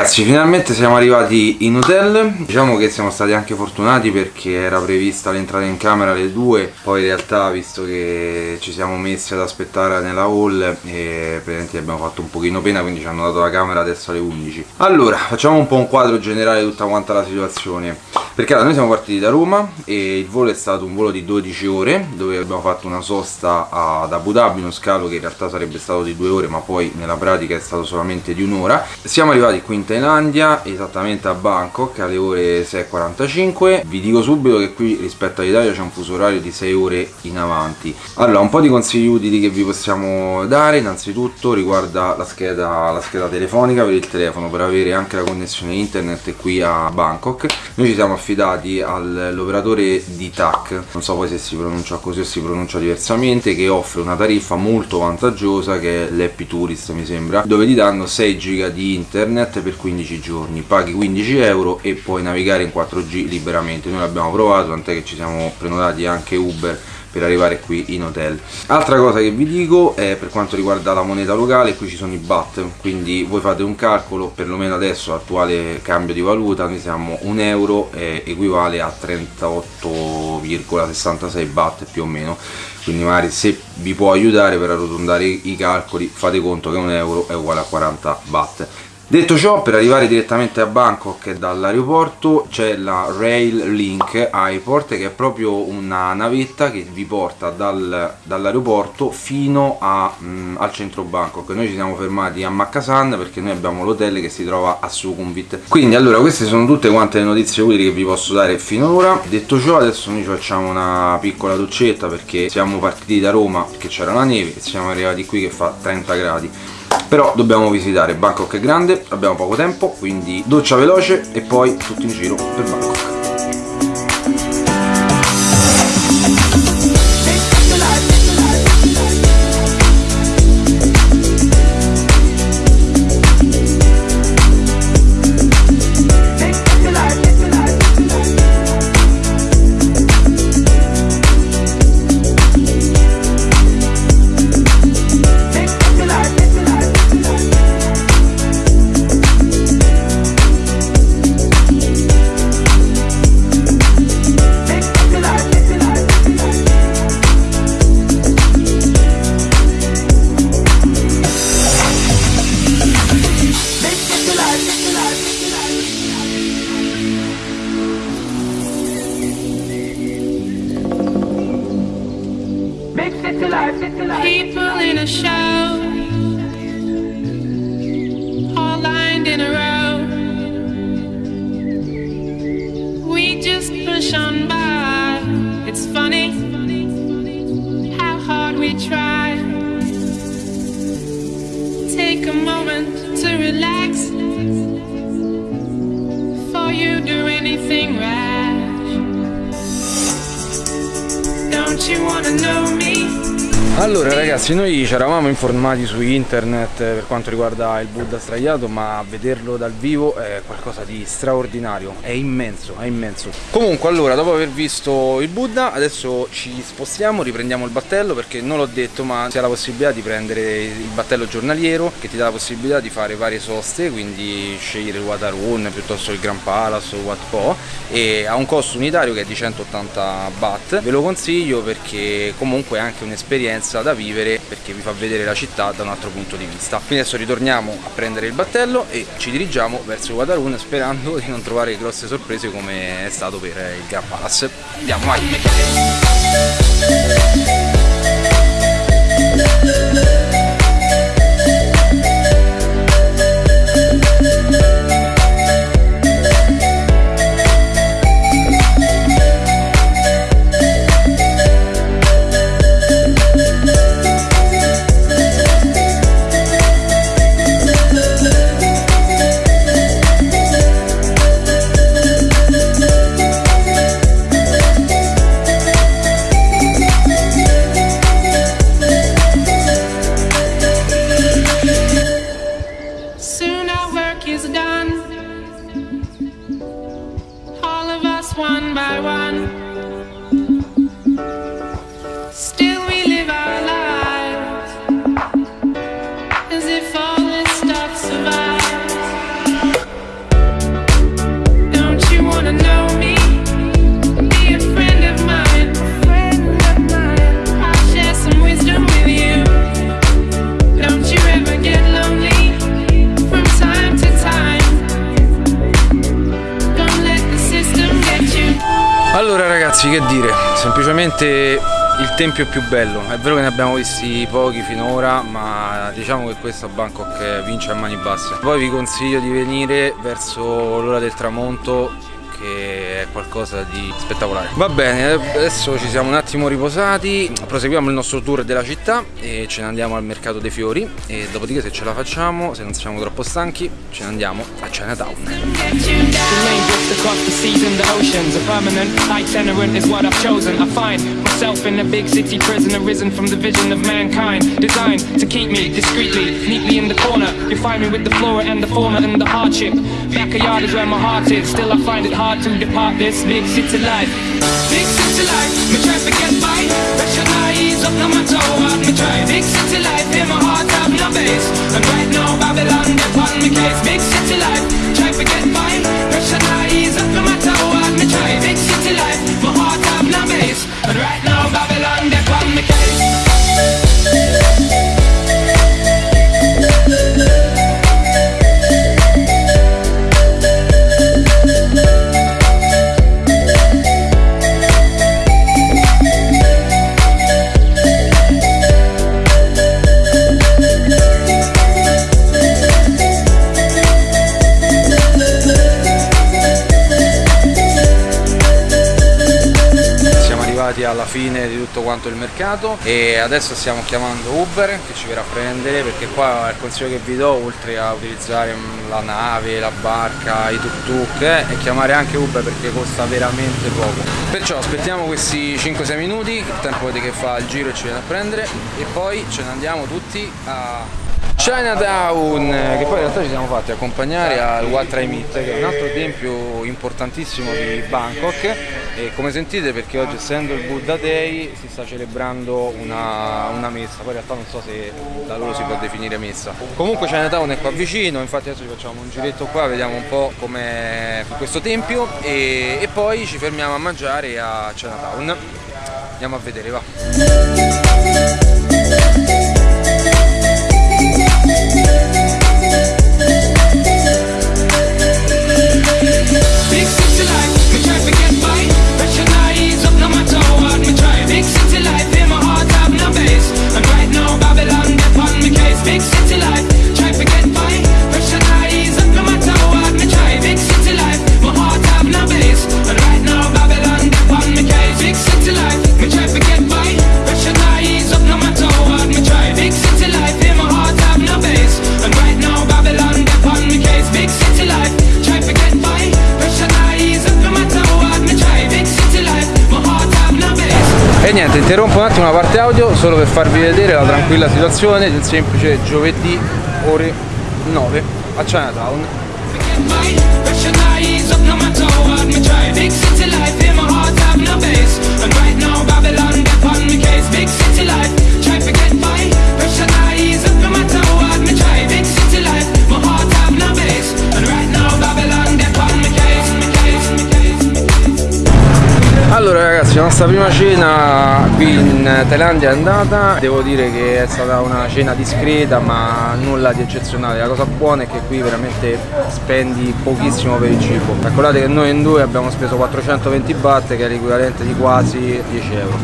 Ragazzi finalmente siamo arrivati in hotel. Diciamo che siamo stati anche fortunati perché era prevista l'entrata in camera alle 2 Poi in realtà visto che ci siamo messi ad aspettare nella hall e praticamente abbiamo fatto un pochino pena quindi ci hanno dato la camera adesso alle 11 Allora facciamo un po' un quadro generale di tutta quanta la situazione. Perché allora, noi siamo partiti da Roma e il volo è stato un volo di 12 ore Dove abbiamo fatto una sosta ad Abu Dhabi, uno scalo che in realtà sarebbe stato di 2 ore ma poi nella pratica è stato solamente di un'ora. Siamo arrivati qui in Thailandia, esattamente a Bangkok alle ore 6.45 Vi dico subito che qui rispetto all'Italia c'è un fuso orario di 6 ore in avanti. Allora, un po' di consigli utili che vi possiamo dare Innanzitutto riguarda la scheda, la scheda telefonica per il telefono per avere anche la connessione internet qui a Bangkok. Noi ci siamo affidati all'operatore di TAC Non so poi se si pronuncia così o si pronuncia diversamente Che offre una tariffa molto vantaggiosa che è l'Happy Tourist mi sembra Dove ti danno 6 giga di internet per 15 giorni. Paghi 15 euro e puoi navigare in 4G liberamente. Noi l'abbiamo provato tant'è che ci siamo prenotati anche Uber per arrivare qui in hotel. Altra cosa che vi dico è per quanto riguarda la moneta locale qui ci sono i baht quindi voi fate un calcolo perlomeno adesso attuale cambio di valuta noi siamo un euro eh, equivale a 38,66 baht più o meno. Quindi magari se vi può aiutare per arrotondare i calcoli fate conto che un euro è uguale a 40 baht Detto ciò, per arrivare direttamente a Bangkok dall'aeroporto c'è la Rail Link Airport che è proprio una navetta che vi porta dal, dall'aeroporto fino a, mh, mm, al centro Bangkok. Noi ci siamo fermati a Makkasan perché noi abbiamo l'hotel che si trova a Sukhumvit. Quindi allora queste sono tutte quante le notizie utili che vi posso dare finora. Detto ciò adesso noi ci facciamo una piccola doccetta perché siamo partiti da Roma che c'era la neve e siamo arrivati qui che fa 30 gradi però dobbiamo visitare Bangkok è grande abbiamo poco tempo quindi doccia veloce e poi tutti in giro per Bangkok push by. It's funny how hard we try. Take a moment to relax. Before you do anything rash. Don't you wanna know me? Allora ragazzi noi ci eravamo informati su internet per quanto riguarda il Buddha straiato ma vederlo dal vivo è qualcosa di straordinario, è immenso, è immenso. Comunque allora dopo aver visto il Buddha adesso ci spostiamo, riprendiamo il battello perché non l'ho detto ma c'è la possibilità di prendere il battello giornaliero che ti dà la possibilità di fare varie soste quindi scegliere il Watarun piuttosto il Grand Palace o Wat Po e ha un costo unitario che è di 180 baht, ve lo consiglio perché comunque è anche un'esperienza esperienza da vivere perché vi fa vedere la città da un altro punto di vista. Quindi adesso ritorniamo a prendere il battello e ci dirigiamo verso Guadarun sperando di non trovare grosse sorprese come è stato per il Grand Palace. Andiamo vai semplicemente il tempio più bello. È vero che ne abbiamo visti pochi finora, ma diciamo che questo a Bangkok vince a mani basse. Poi vi consiglio di venire verso l'ora del tramonto che è qualcosa di spettacolare. Va bene, adesso ci siamo un attimo riposati, proseguiamo il nostro tour della città e ce ne andiamo al mercato dei fiori e dopodiché se ce la facciamo, se non siamo troppo stanchi, ce ne andiamo a Chinatown. in a big city prison arisen from the vision of mankind designed to keep me discreetly neatly in the corner you find me with the flora and the fauna and the hardship backyard is where my heart is still I find it hard to depart this big city life. Big city life, me try to get by. Pressure eyes up, no matter what me try. Big city life, in my heart have no base. And right now Babylon, they on me case. Big city life, try to get by. Pressure eyes up, no matter what me try. Big city life, my heart have no base. And right now Babylon, they fine di tutto quanto il mercato e adesso stiamo chiamando Uber che ci verrà a prendere perché qua il consiglio che vi do oltre a utilizzare la nave, la barca, i tuk tuk eh, è chiamare anche Uber perché costa veramente poco. Perciò aspettiamo questi 5-6 minuti il tempo che fa il giro e ci viene a prendere e poi ce ne andiamo tutti a Chinatown che poi in realtà ci siamo fatti accompagnare al Wat Trai Mit che è un altro tempio importantissimo di Bangkok. E come sentite perché oggi essendo il Buddha Day si sta celebrando una, una messa. Poi in realtà non so se da loro si può definire messa. Comunque Chinatown è qua vicino infatti adesso ci facciamo un giretto qua vediamo un po' com'è questo tempio. E, e poi ci fermiamo a mangiare a Chinatown. Andiamo a vedere va E niente, interrompo un attimo la parte audio solo per farvi vedere la tranquilla situazione un semplice giovedì ore 9 a Chinatown. Big city life, la nostra prima cena qui in Thailandia è andata. Devo dire che è stata una cena discreta ma nulla di eccezionale. La cosa buona è che qui veramente spendi pochissimo per il cibo. Calcolate che noi in due abbiamo speso 420 baht che è l'equivalente di quasi 10 euro.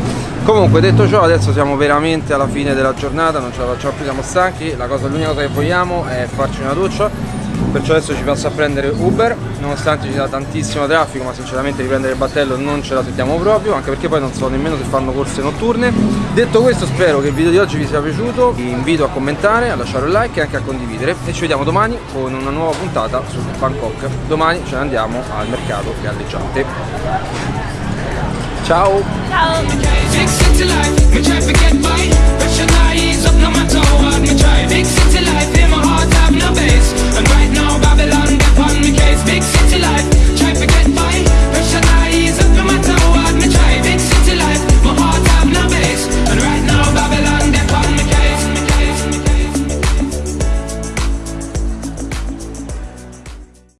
Comunque detto ciò adesso siamo veramente alla fine della giornata Non ce la facciamo più, siamo stanchi. L'unica cosa che vogliamo è farci una doccia perciò adesso ci passo a prendere Uber nonostante ci sia tantissimo traffico ma sinceramente riprendere il battello non ce la sentiamo proprio anche perché poi non so nemmeno se fanno corse notturne. Detto questo spero che il video di oggi vi sia piaciuto. Vi invito a commentare, a lasciare un like e anche a condividere. E ci vediamo domani con una nuova puntata su Bangkok. Domani ce ne andiamo al mercato galleggiante. Ciao! Ciao